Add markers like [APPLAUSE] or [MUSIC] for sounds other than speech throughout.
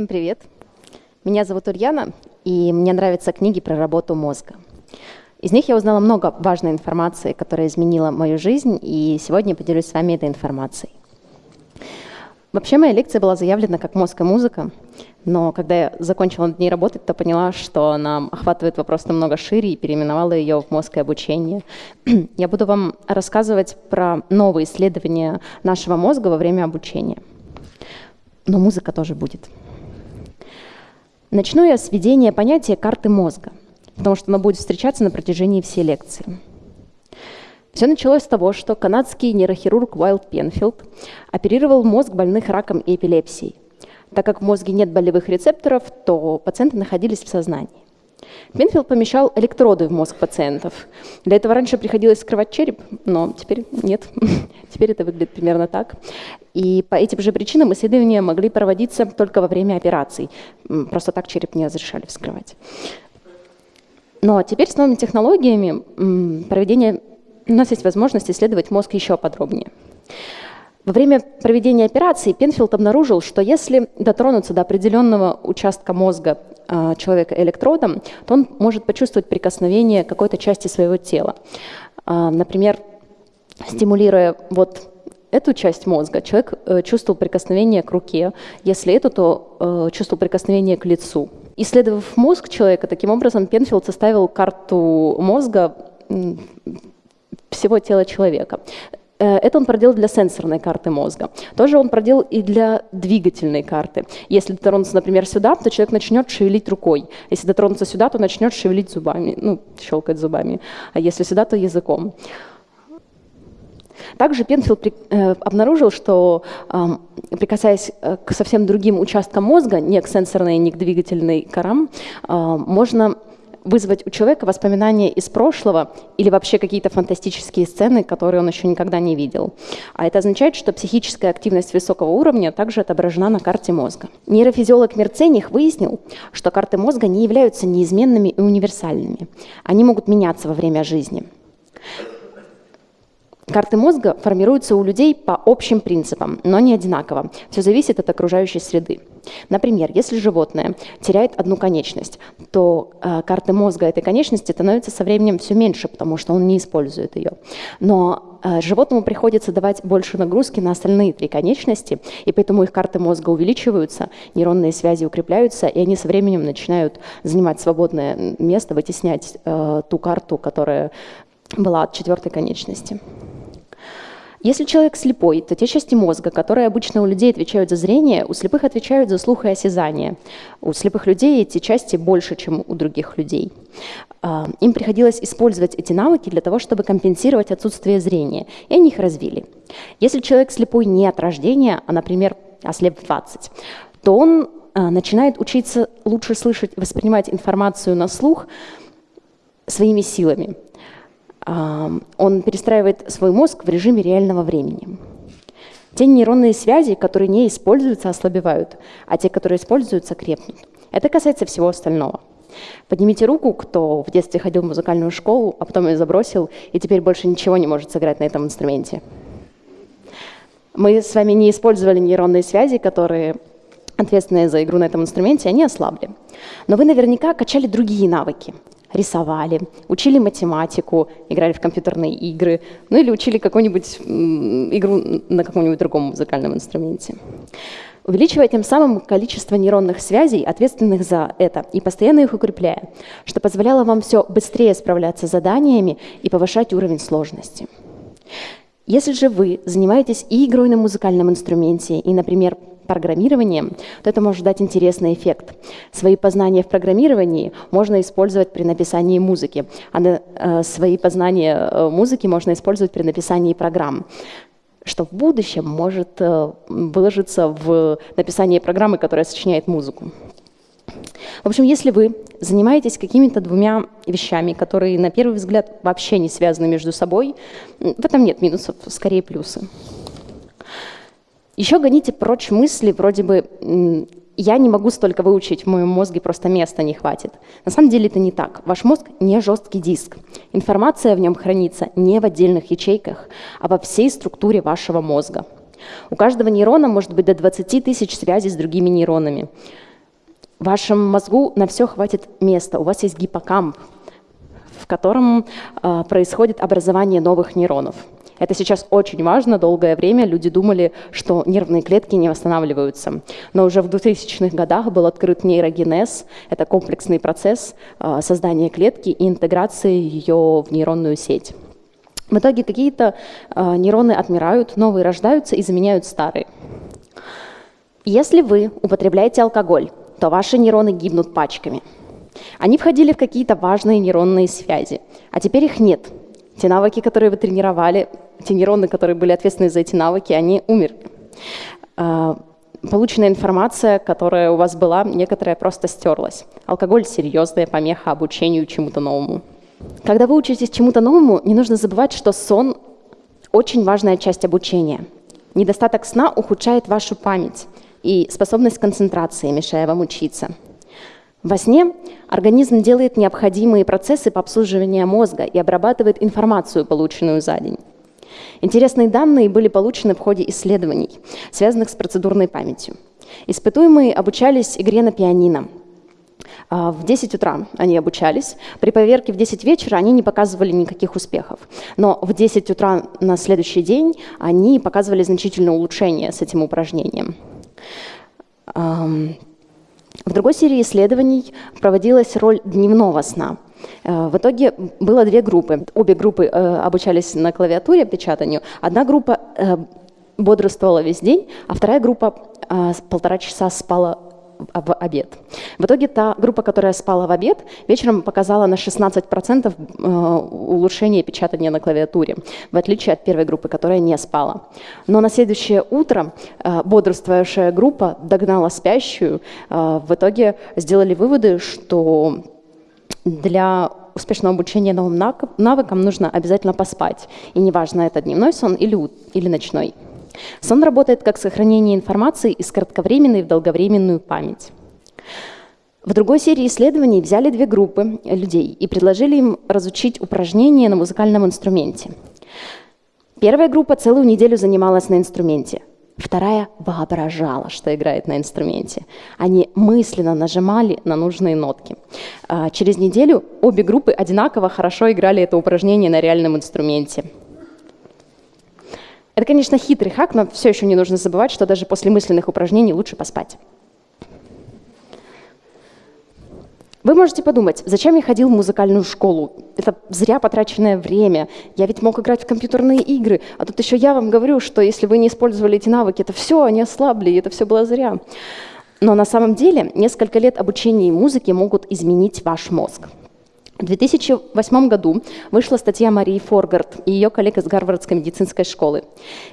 Всем привет! Меня зовут Ульяна, и мне нравятся книги про работу мозга. Из них я узнала много важной информации, которая изменила мою жизнь, и сегодня поделюсь с вами этой информацией. Вообще моя лекция была заявлена как «Мозг и музыка», но когда я закончила над ней работать, то поняла, что она охватывает вопрос намного шире и переименовала ее в «Мозг и обучение». [CLEARS THROAT] Я буду вам рассказывать про новые исследования нашего мозга во время обучения. Но музыка тоже будет. Начну я с введения понятия карты мозга, потому что оно будет встречаться на протяжении всей лекции. Все началось с того, что канадский нейрохирург Уайлд Пенфилд оперировал мозг больных раком и эпилепсией. Так как в мозге нет болевых рецепторов, то пациенты находились в сознании. Пенфилд помещал электроды в мозг пациентов. Для этого раньше приходилось скрывать череп, но теперь нет. [LAUGHS] теперь это выглядит примерно так. И по этим же причинам исследования могли проводиться только во время операций. Просто так череп не разрешали вскрывать. Но теперь с новыми технологиями проведения у нас есть возможность исследовать мозг еще подробнее. Во время проведения операции Пенфилд обнаружил, что если дотронуться до определенного участка мозга э, человека электродом, то он может почувствовать прикосновение какой-то части своего тела. Э, например, стимулируя вот эту часть мозга, человек э, чувствовал прикосновение к руке, если эту, то э, чувствовал прикосновение к лицу. Исследовав мозг человека, таким образом Пенфилд составил карту мозга всего тела человека. Э, это он проделал для сенсорной карты мозга. Тоже он проделал и для двигательной карты. Если дотронуться, например, сюда, то человек начнет шевелить рукой. Если дотронуться сюда, то начнет шевелить зубами, ну, щелкать зубами. А если сюда, то языком. Также Пенфилд э, обнаружил, что прикасаясь э, к совсем другим участкам мозга, не к сенсорной, не к двигательной корам, можно вызвать у человека воспоминания из прошлого или вообще какие-то фантастические сцены, которые он еще никогда не видел. А это означает, что психическая активность высокого уровня также отображена на карте мозга. Нейрофизиолог Мерцених выяснил, что карты мозга не являются неизменными и универсальными. Они могут меняться во время жизни. Карты мозга формируются у людей по общим принципам, но не одинаково. Все зависит от окружающей среды. Например, если животное теряет одну конечность, то э, карты мозга этой конечности становятся со временем все меньше, потому что он не использует ее. Но э, животному приходится давать больше нагрузки на остальные три конечности, и поэтому их карты мозга увеличиваются, нейронные связи укрепляются, и они со временем начинают занимать свободное место, вытеснять э, ту карту, которая была от четвертой конечности. Если человек слепой, то те части мозга, которые обычно у людей отвечают за зрение, у слепых отвечают за слух и осязание. У слепых людей эти части больше, чем у других людей. А, им приходилось использовать эти навыки для того, чтобы компенсировать отсутствие зрения, и они их развили. Если человек слепой не от рождения, а, например, ослеп в 20, то он а, начинает учиться лучше слышать воспринимать информацию на слух своими силами он перестраивает свой мозг в режиме реального времени. Те нейронные связи, которые не используются, ослабевают, а те, которые используются, крепнут. Это касается всего остального. Поднимите руку, кто в детстве ходил в музыкальную школу, а потом ее забросил, и теперь больше ничего не может сыграть на этом инструменте. Мы с вами не использовали нейронные связи, которые ответственные за игру на этом инструменте, они ослабли. Но вы наверняка качали другие навыки рисовали, учили математику, играли в компьютерные игры, ну или учили какую-нибудь игру на каком-нибудь другом музыкальном инструменте. Увеличивая тем самым количество нейронных связей, ответственных за это, и постоянно их укрепляя, что позволяло вам все быстрее справляться с заданиями и повышать уровень сложности. Если же вы занимаетесь и игрой на музыкальном инструменте, и, например, программированием, то это может дать интересный эффект. Свои познания в программировании можно использовать при написании музыки, а э, свои познания э, музыки можно использовать при написании программ что в будущем может э, выложиться в написании программы, которая сочиняет музыку. В общем, если вы занимаетесь какими-то двумя вещами, которые на первый взгляд вообще не связаны между собой, в этом нет минусов, скорее плюсы. Еще гоните прочь мысли вроде бы «я не могу столько выучить, в моем мозге просто места не хватит». На самом деле это не так. Ваш мозг не жесткий диск. Информация в нем хранится не в отдельных ячейках, а во всей структуре вашего мозга. У каждого нейрона может быть до 20 тысяч связей с другими нейронами. В вашем мозгу на все хватит места. У вас есть гиппокамп, в котором э, происходит образование новых нейронов. Это сейчас очень важно. Долгое время люди думали, что нервные клетки не восстанавливаются. Но уже в 2000-х годах был открыт нейрогенез. Это комплексный процесс э, создания клетки и интеграции ее в нейронную сеть. В итоге какие-то э, нейроны отмирают, новые рождаются и заменяют старые. Если вы употребляете алкоголь, то ваши нейроны гибнут пачками. Они входили в какие-то важные нейронные связи, а теперь их нет. Те навыки, которые вы тренировали, те нейроны, которые были ответственны за эти навыки, они умерли. А, полученная информация, которая у вас была, некоторая просто стерлась. Алкоголь – серьезная помеха обучению чему-то новому. Когда вы учитесь чему-то новому, не нужно забывать, что сон – очень важная часть обучения. Недостаток сна ухудшает вашу память и способность концентрации, мешая вам учиться. Во сне организм делает необходимые процессы по обслуживанию мозга и обрабатывает информацию, полученную за день. Интересные данные были получены в ходе исследований, связанных с процедурной памятью. Испытуемые обучались игре на пианино. А, в 10 утра они обучались. При поверке в 10 вечера они не показывали никаких успехов. Но в 10 утра на следующий день они показывали значительное улучшение с этим упражнением. В другой серии исследований проводилась роль дневного сна. Э, в итоге было две группы. Обе группы э, обучались на клавиатуре печатанию. Одна группа э, бодрствовала весь день, а вторая группа полтора часа спала в обед. В итоге та группа, которая спала в обед, вечером показала на 16% улучшение печатания на клавиатуре, в отличие от первой группы, которая не спала. Но на следующее утро бодрствующая группа догнала спящую. В итоге сделали выводы, что для успешного обучения новым навыкам нужно обязательно поспать. И неважно, это дневной сон или, или ночной. Сон работает как сохранение информации из кратковременной в долговременную память. В другой серии исследований взяли две группы людей и предложили им разучить упражнения на музыкальном инструменте. Первая группа целую неделю занималась на инструменте, Вторая воображала, что играет на инструменте. Они мысленно нажимали на нужные нотки. А, через неделю обе группы одинаково хорошо играли это упражнение на реальном инструменте. Это, конечно, хитрый хак, но все еще не нужно забывать, что даже после мысленных упражнений лучше поспать. Вы можете подумать, зачем я ходил в музыкальную школу? Это зря потраченное время. Я ведь мог играть в компьютерные игры. А тут еще я вам говорю, что если вы не использовали эти навыки, это все, они ослабли, и это все было зря. Но на самом деле несколько лет обучения музыке могут изменить ваш мозг. В 2008 году вышла статья Марии Форгард и ее коллег из Гарвардской медицинской школы.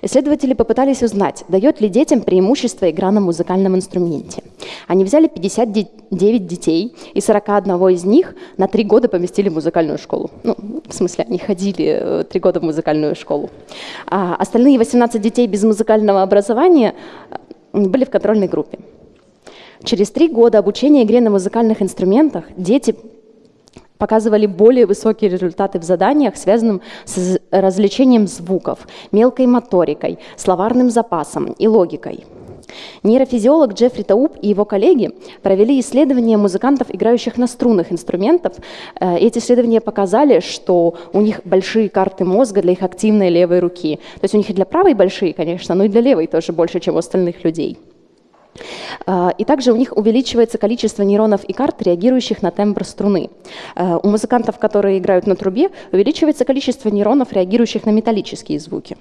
Исследователи попытались узнать, дает ли детям преимущество игра на музыкальном инструменте. Они взяли 59 детей, и 41 из них на три года поместили в музыкальную школу. Ну, в смысле, они ходили э, три года в музыкальную школу. А остальные 18 детей без музыкального образования э, были в контрольной группе. Через три года обучения игре на музыкальных инструментах дети показывали более высокие результаты в заданиях, связанных с развлечением звуков, мелкой моторикой, словарным запасом и логикой. Нейрофизиолог Джеффри Тауб и его коллеги провели исследования музыкантов, играющих на струнных инструментов. Э, эти исследования показали, что у них большие карты мозга для их активной левой руки. То есть у них и для правой большие, конечно, но и для левой тоже больше, чем у остальных людей. А, и также у них увеличивается количество нейронов и карт, реагирующих на тембр струны. А, у музыкантов, которые играют на трубе, увеличивается количество нейронов, реагирующих на металлические звуки.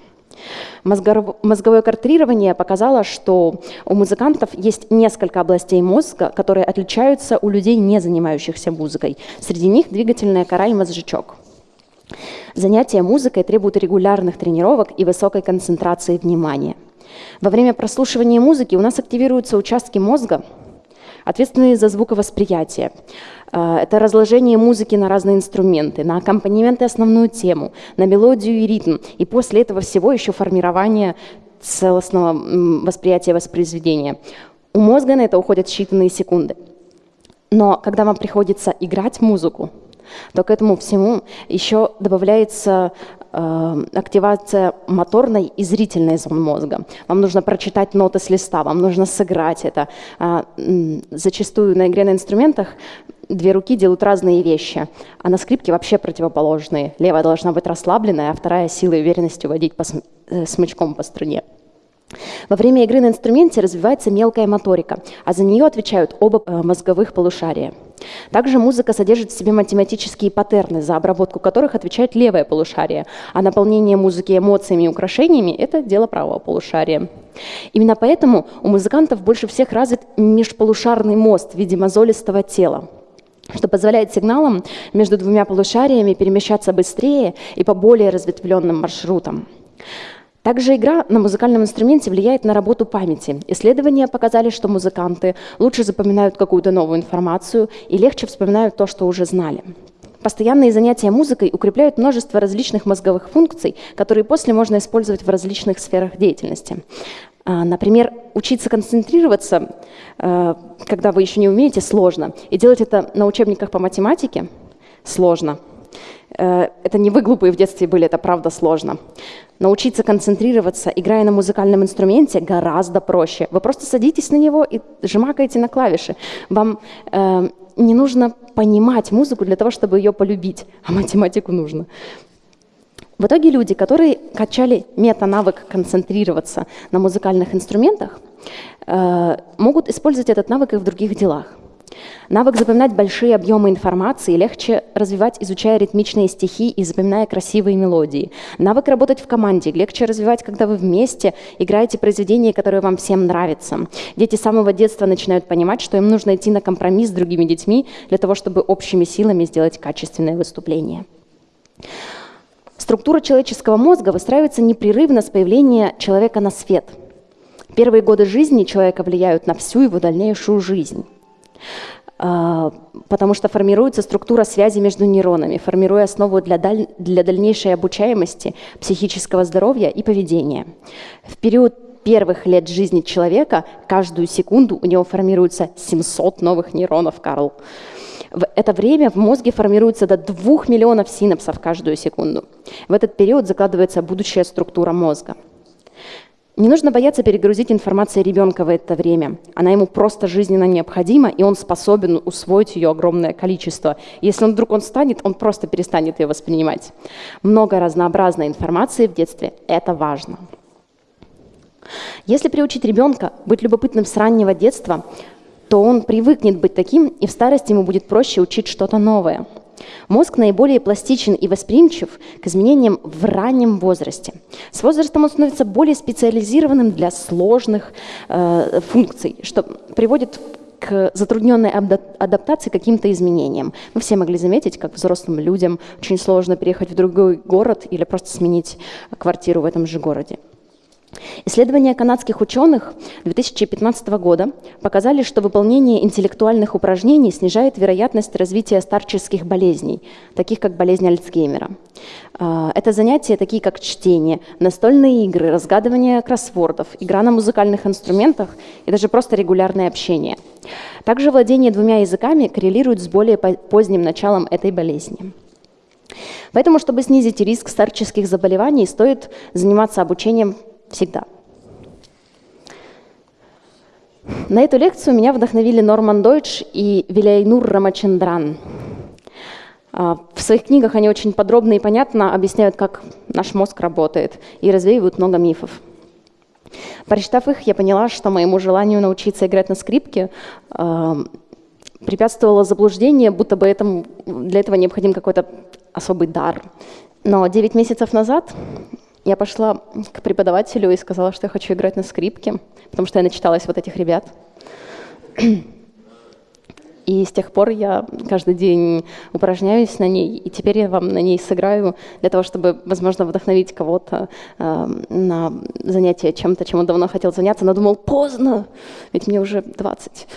Мозговое картрирование показало, что у музыкантов есть несколько областей мозга, которые отличаются у людей, не занимающихся музыкой. Среди них двигательная кора и мозжечок. Занятия музыкой требуют регулярных тренировок и высокой концентрации внимания – во время прослушивания музыки у нас активируются участки мозга, ответственные за звуковосприятие. А, это разложение музыки на разные инструменты, на аккомпанемент и основную тему, на мелодию и ритм. И после этого всего еще формирование целостного восприятия воспроизведения. У мозга на это уходят считанные секунды. Но когда вам приходится играть музыку, то к этому всему еще добавляется активация моторной и зрительной зон мозга. Вам нужно прочитать ноты с листа, вам нужно сыграть это. Э, зачастую на игре на инструментах две руки делают разные вещи, а на скрипке вообще противоположные. Левая должна быть расслабленная, а вторая силой и уверенностью водить по, э, смычком по струне. Во время игры на инструменте развивается мелкая моторика, а за нее отвечают оба э, мозговых полушария. Также музыка содержит в себе математические паттерны, за обработку которых отвечает левое полушарие, а наполнение музыки эмоциями и украшениями – это дело правого полушария. Именно поэтому у музыкантов больше всех развит межполушарный мост в виде мозолистого тела что позволяет сигналам между двумя полушариями перемещаться быстрее и по более разветвленным маршрутам. Также игра на музыкальном инструменте влияет на работу памяти. Исследования показали, что музыканты лучше запоминают какую-то новую информацию и легче вспоминают то, что уже знали. Постоянные занятия музыкой укрепляют множество различных мозговых функций, которые после можно использовать в различных сферах деятельности. А, например, учиться концентрироваться, э, когда вы еще не умеете, сложно. И делать это на учебниках по математике сложно. Э, это не вы глупые в детстве были, это правда сложно. Научиться концентрироваться, играя на музыкальном инструменте, гораздо проще. Вы просто садитесь на него и жмакаете на клавиши. Вам э, не нужно понимать музыку для того, чтобы ее полюбить, [LAUGHS] а математику нужно. В итоге люди, которые качали мета-навык концентрироваться на музыкальных инструментах, э, могут использовать этот навык и в других делах. Навык запоминать большие объемы информации легче развивать, изучая ритмичные стихи и запоминая красивые мелодии. Навык работать в команде легче развивать, когда вы вместе играете произведения, которые вам всем нравятся. Дети с самого детства начинают понимать, что им нужно идти на компромисс с другими детьми для того, чтобы общими силами сделать качественное выступление. Структура человеческого мозга выстраивается непрерывно с появления человека на свет. Первые годы жизни человека влияют на всю его дальнейшую жизнь. А, потому что формируется структура связи между нейронами, формируя основу для, даль... для дальнейшей обучаемости, психического здоровья и поведения. В период первых лет жизни человека каждую секунду у него формируется 700 новых нейронов, Карл. В это время в мозге формируется до 2 миллионов синапсов каждую секунду. В этот период закладывается будущая структура мозга. Не нужно бояться перегрузить информацией ребенка в это время. Она ему просто жизненно необходима, и он способен усвоить ее огромное количество. Если он вдруг он станет, он просто перестанет ее воспринимать. Много разнообразной информации в детстве – это важно. Если приучить ребенка быть любопытным с раннего детства, то он привыкнет быть таким, и в старости ему будет проще учить что-то новое – Мозг наиболее пластичен и восприимчив к изменениям в раннем возрасте. С возрастом он становится более специализированным для сложных э, функций, что приводит к затрудненной адаптации к каким-то изменениям. Мы все могли заметить, как взрослым людям очень сложно переехать в другой город или просто сменить квартиру в этом же городе. Исследования канадских ученых 2015 года показали, что выполнение интеллектуальных упражнений снижает вероятность развития старческих болезней, таких как болезнь Альцгеймера. А, это занятия, такие как чтение, настольные игры, разгадывание кроссвордов, игра на музыкальных инструментах и даже просто регулярное общение. Также владение двумя языками коррелирует с более поздним началом этой болезни. Поэтому, чтобы снизить риск старческих заболеваний, стоит заниматься обучением Всегда. На эту лекцию меня вдохновили Норман Дойч и Виляйнур Рамачендран. А, в своих книгах они очень подробно и понятно объясняют, как наш мозг работает, и развеивают много мифов. Прочитав их, я поняла, что моему желанию научиться играть на скрипке э, препятствовало заблуждение, будто бы этому, для этого необходим какой-то особый дар. Но 9 месяцев назад я пошла к преподавателю и сказала, что я хочу играть на скрипке, потому что я начиталась вот этих ребят. И с тех пор я каждый день упражняюсь на ней, и теперь я вам на ней сыграю для того, чтобы, возможно, вдохновить кого-то э, на занятие чем-то, чем он давно хотел заняться, но думал, поздно, ведь мне уже 20.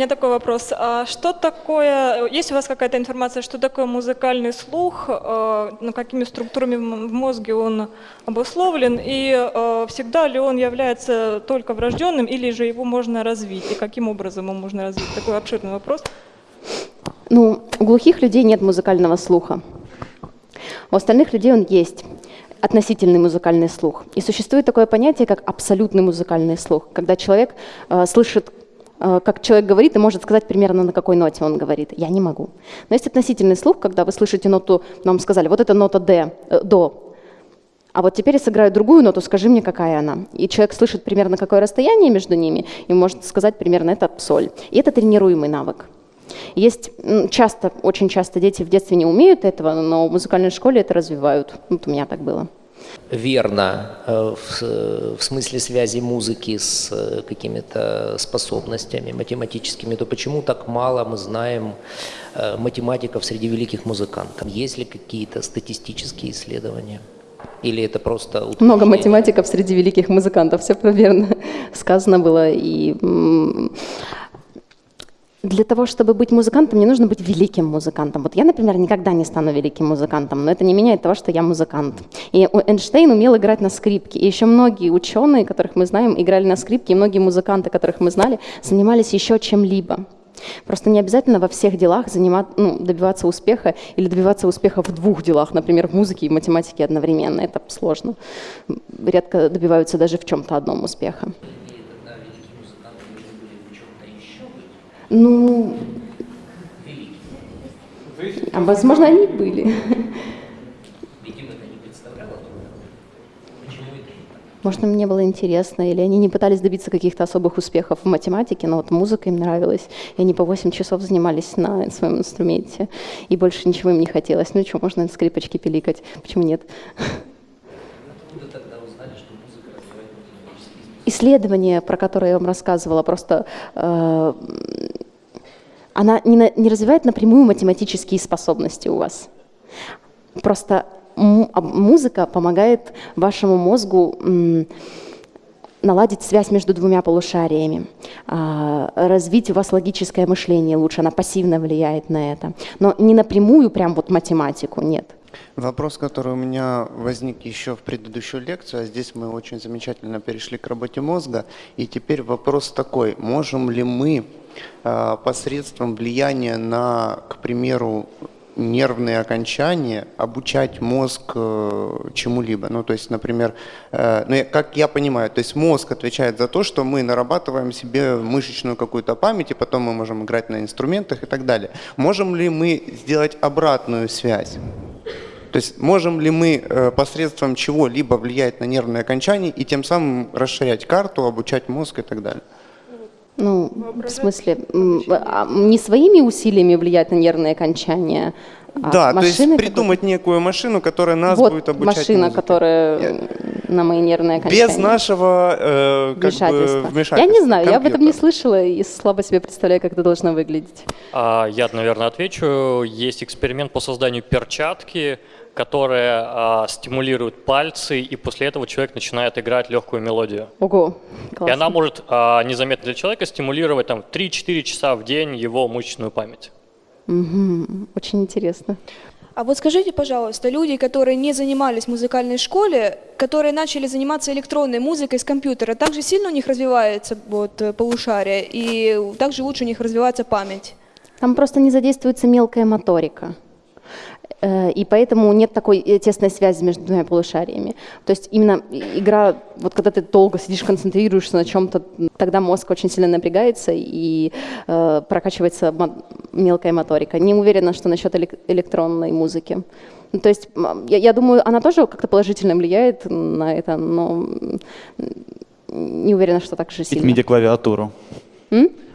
Меня такой вопрос. А что такое, есть у вас какая-то информация, что такое музыкальный слух, а, ну, какими структурами в мозге он обусловлен, и а, всегда ли он является только врожденным, или же его можно развить, и каким образом его можно развить? Такой обширный вопрос. Ну, у глухих людей нет музыкального слуха. У остальных людей он есть относительный музыкальный слух. И существует такое понятие, как абсолютный музыкальный слух, когда человек э, слышит Э, как человек говорит и может сказать примерно на какой ноте он говорит. Я не могу. Но есть относительный слух, когда вы слышите ноту, нам сказали, вот это нота D, э, до, а вот теперь я сыграю другую ноту, скажи мне, какая она. И человек слышит примерно какое расстояние между ними и может сказать примерно это соль. И это тренируемый навык. Есть часто, очень часто дети в детстве не умеют этого, но в музыкальной школе это развивают. Вот у меня так было верно э, в, смысле связи музыки с э, какими-то способностями математическими, то почему так мало мы знаем э, математиков среди великих музыкантов? Есть ли какие-то статистические исследования? Или это просто утверждение? Много математиков среди великих музыкантов, все верно [LAUGHS] сказано было. И для того, чтобы быть музыкантом, мне нужно быть великим музыкантом. Вот я, например, никогда не стану великим музыкантом, но это не меняет того, что я музыкант. И Эйнштейн умел играть на скрипке. И еще многие ученые, которых мы знаем, играли на скрипке, и многие музыканты, которых мы знали, занимались еще чем-либо. Просто не обязательно во всех делах занимать, ну, добиваться успеха или добиваться успеха в двух делах, например, в музыке и математике одновременно. Это сложно. Редко добиваются даже в чем-то одном успеха. Ну, а возможно, они были. Может, им не было интересно, или они не пытались добиться каких-то особых успехов в математике, но вот музыка им нравилась, и они по 8 часов занимались на своем инструменте, и больше ничего им не хотелось. Ну что, можно на скрипочке пиликать, почему нет? Исследование, про которое я вам рассказывала, просто э, она не, на, не развивает напрямую математические способности у вас. Просто музыка помогает вашему мозгу наладить связь между двумя полушариями, а, развить у вас логическое мышление лучше, она пассивно влияет на это. Но не напрямую прям вот математику, нет. Вопрос, который у меня возник еще в предыдущую лекцию, а здесь мы очень замечательно перешли к работе мозга. И теперь вопрос такой, можем ли мы а, посредством влияния на, к примеру, нервные окончания обучать мозг э, чему-либо. Ну, то есть, например, э, ну, как я понимаю, то есть мозг отвечает за то, что мы нарабатываем себе мышечную какую-то память, и потом мы можем играть на инструментах и так далее. Можем ли мы сделать обратную связь? То есть можем ли мы э, посредством чего-либо влиять на нервные окончания и тем самым расширять карту, обучать мозг и так далее? Ну, в смысле, а, не своими усилиями влиять на нервные окончания, а да, то есть придумать некую машину, которая нас вот будет обучать машина, музыке. которая Я... на мои нервные окончания. Без нашего э, как вмешательства. Бы, вмешательства. Я не знаю, Компьютер. я об этом не слышала и слабо себе представляю, как это должно выглядеть. А, я, наверное, отвечу. Есть эксперимент по созданию перчатки, которая а, стимулирует пальцы, и после этого человек начинает играть легкую мелодию. Ого, классно. И она может а, незаметно для человека стимулировать там, 3-4 часа в день его мышечную память. Угу, очень интересно. А вот скажите, пожалуйста, люди, которые не занимались в музыкальной школе, которые начали заниматься электронной музыкой с компьютера, также сильно у них развивается вот, полушарие, и также лучше у них развивается память? Там просто не задействуется мелкая моторика. Э, и поэтому нет такой э, тесной связи между двумя полушариями. То есть именно игра, вот когда ты долго сидишь, концентрируешься на чем-то, тогда мозг очень сильно напрягается и э, прокачивается мелкая моторика. Не уверена, что насчет электронной музыки. Ну, то есть я, я думаю, она тоже как-то положительно влияет на это, но не уверена, что так же сильно. MIDI-клавиатуру.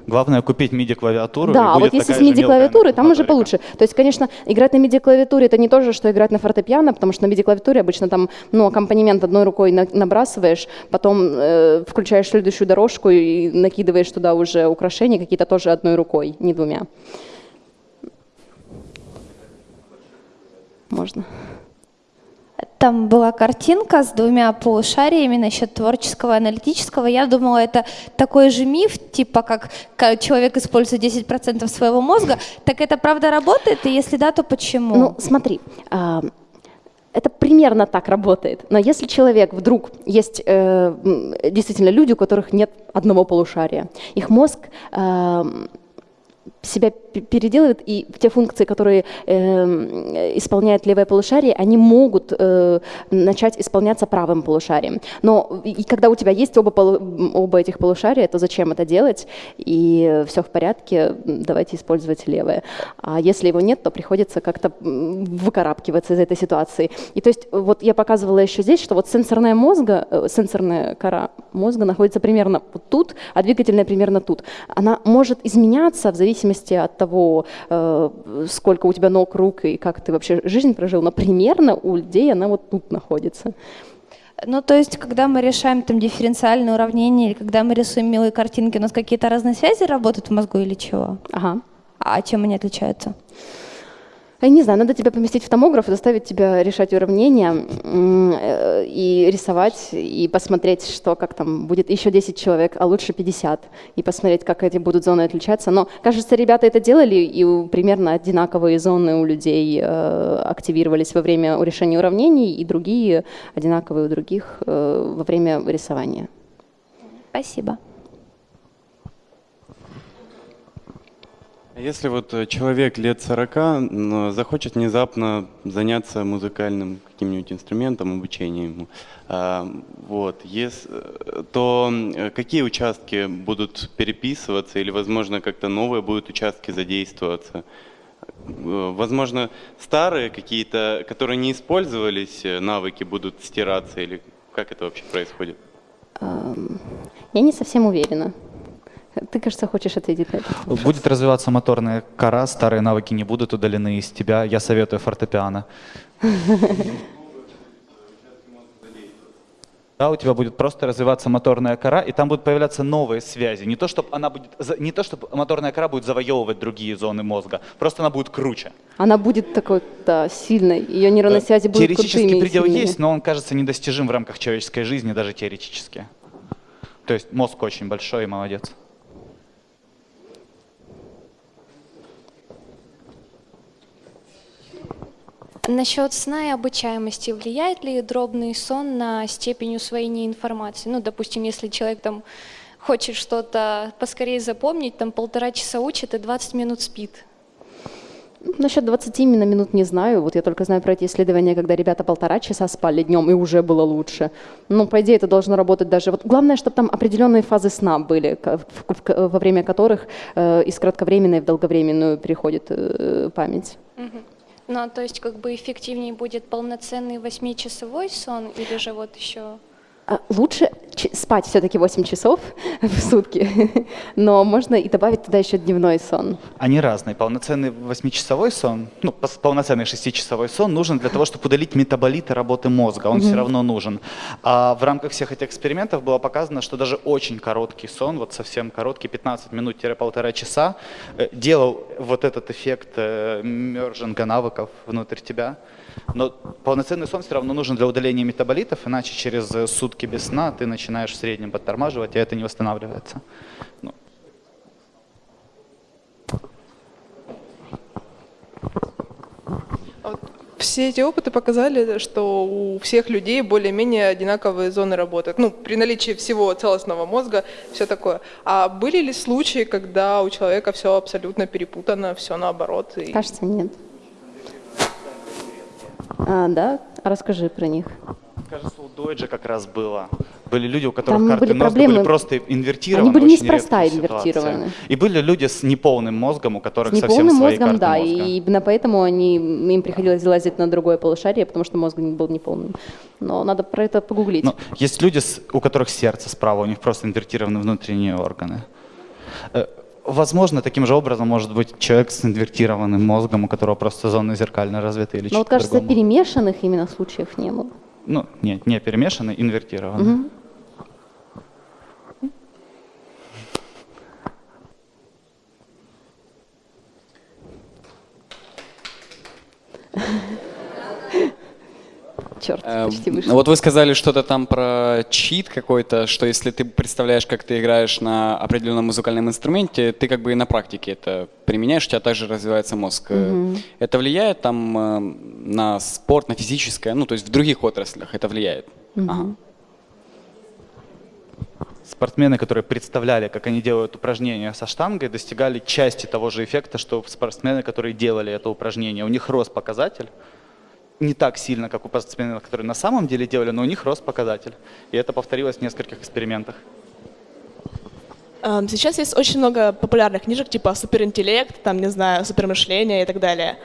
Главное купить MIDI-клавиатуру. Да, вот если с MIDI-клавиатуры, там уже получше. То есть, конечно, играть на MIDI-клавиатуре это не то же, что играть на фортепиано, потому что на MIDI-клавиатуре обычно там ну, аккомпанемент одной рукой набрасываешь, потом э, включаешь следующую дорожку и накидываешь туда уже украшения какие-то тоже одной рукой, не двумя. Можно. Там была картинка с двумя полушариями насчет творческого и аналитического. Я думала, это такой же миф, типа как человек использует 10% своего мозга. Так это правда работает? И если да, то почему? Ну, смотри, а, это примерно так работает. Но если человек вдруг есть э, действительно люди, у которых нет одного полушария, их мозг э, себя переделывает, и те функции, которые э, исполняет левое полушарие, они могут э, начать исполняться правым полушарием. Но и когда у тебя есть оба, оба этих полушария, то зачем это делать? И все в порядке, давайте использовать левое. А если его нет, то приходится как-то выкарабкиваться из этой ситуации. И то есть вот я показывала еще здесь, что вот сенсорная мозга, э, сенсорная кора мозга находится примерно вот тут, а двигательная примерно тут. Она может изменяться в зависимости от того, э, сколько у тебя ног, рук и как ты вообще жизнь прожил, но примерно у людей она вот тут находится. Ну, то есть, когда мы решаем там дифференциальные уравнения, или когда мы рисуем милые картинки, у нас какие-то разные связи работают в мозгу или чего? Ага. А чем они отличаются? Я не знаю, надо тебя поместить в томограф, заставить тебя решать уравнения э, и рисовать, и посмотреть, что как там будет еще 10 человек, а лучше 50, и посмотреть, как эти будут зоны отличаться. Но, кажется, ребята это делали, и примерно одинаковые зоны у людей э, активировались во время решения уравнений, и другие одинаковые у других э, во время рисования. Спасибо. Если вот э, человек лет 40 захочет внезапно заняться музыкальным каким-нибудь инструментом, обучением а, вот, э, то э, какие участки будут переписываться или, возможно, как-то новые будут участки задействоваться? Возможно, старые какие-то, которые не использовались, навыки будут стираться или как это вообще происходит? Я не совсем уверена. Ты, кажется, хочешь ответить на это. Будет развиваться моторная кора, старые навыки не будут удалены из тебя. Я советую фортепиано. Да, у тебя будет просто развиваться моторная кора, и там будут появляться новые связи. Не то, чтобы она будет, не то, чтобы моторная кора будет завоевывать другие зоны мозга, просто она будет круче. Она будет такой, да, сильной. Ее нейронные связи будут Теоретический предел есть, но он кажется недостижим в рамках человеческой жизни, даже теоретически. То есть мозг очень большой и молодец. Насчет сна и обучаемости. Влияет ли дробный сон на степень усвоения информации? Ну, допустим, если человек там хочет что-то поскорее запомнить, там полтора часа учит и 20 минут спит. Насчет 20 именно минут не знаю. Вот я только знаю про эти исследования, когда ребята полтора часа спали днем, и уже было лучше. Ну, по идее, это должно работать даже... Вот главное, чтобы там определенные фазы сна были, во время которых э, из кратковременной в долговременную переходит э, память. Угу. Ну, то есть как бы эффективнее будет полноценный восьмичасовой сон или же вот еще... А, лучше спать все-таки 8 часов [LAUGHS] в сутки, [LAUGHS] но можно и добавить туда еще дневной сон. Они разные. Полноценный 8-часовой сон, ну, полноценный 6-часовой сон нужен для того, чтобы удалить метаболиты работы мозга. Он mm-hmm. все равно нужен. А в рамках всех этих экспериментов было показано, что даже очень короткий сон, вот совсем короткий, 15 минут-полтора часа, э, делал вот этот эффект э, мержинга навыков внутрь тебя. Но полноценный сон все равно нужен для удаления метаболитов, иначе через сутки без сна ты начинаешь в среднем подтормаживать, и это не восстанавливается. Ну. А все эти опыты показали, что у всех людей более-менее одинаковые зоны работают. Ну, при наличии всего целостного мозга, все такое. А были ли случаи, когда у человека все абсолютно перепутано, все наоборот? И... Кажется, нет. А, да? Расскажи про них. Дойджа как раз было. Были люди, у которых Там карты были мозга проблемы. были просто инвертированы. Они были неспроста инвертированы. И были люди с неполным мозгом, у которых с совсем свои мозгом, карты да, мозга. и именно поэтому они, им приходилось залазить на другое полушарие, потому что мозг был неполным. Но надо про это погуглить. Но есть люди, у которых сердце справа, у них просто инвертированы внутренние органы. Э, Возможно, таким же образом может быть человек с инвертированным мозгом, у которого просто зоны зеркально развиты или Но вот кажется, другому. перемешанных именно случаев не было. Ну, нет, не перемешанные, инвертированные. Угу. Черт. Э, Почти вышло. Вот вы сказали что-то там про чит какой-то, что если ты представляешь, как ты играешь на определенном музыкальном инструменте, ты как бы и на практике это применяешь, у тебя также развивается мозг. Э. Это влияет там э, на спорт, на физическое, ну то есть в других отраслях это влияет? Ага. Спортсмены, которые представляли, как они делают упражнения со штангой, достигали части того же эффекта, что спортсмены, которые делали это упражнение. У них рос показатель, не так сильно, как у спортсменов, которые на самом деле делали, но у них рос показатель. И это повторилось в нескольких экспериментах. Эм, Сейчас есть очень много популярных книжек, типа суперинтеллект, там, не знаю, супермышление и так далее.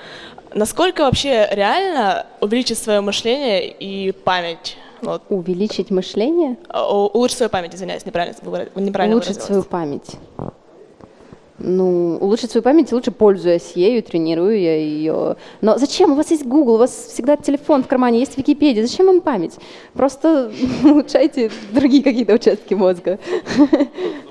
Насколько вообще реально увеличить свое мышление и память? Вот. Увеличить мышление? Улучшить свою память, извиняюсь, неправильно, неправильно улучшить свою память. Ну, улучшить свою память лучше пользуясь ею, тренирую я ее. Но зачем? У вас есть Google, у вас всегда телефон в кармане, есть Википедия. Зачем вам память? Просто [LAUGHS] улучшайте другие какие-то участки мозга. [LAUGHS]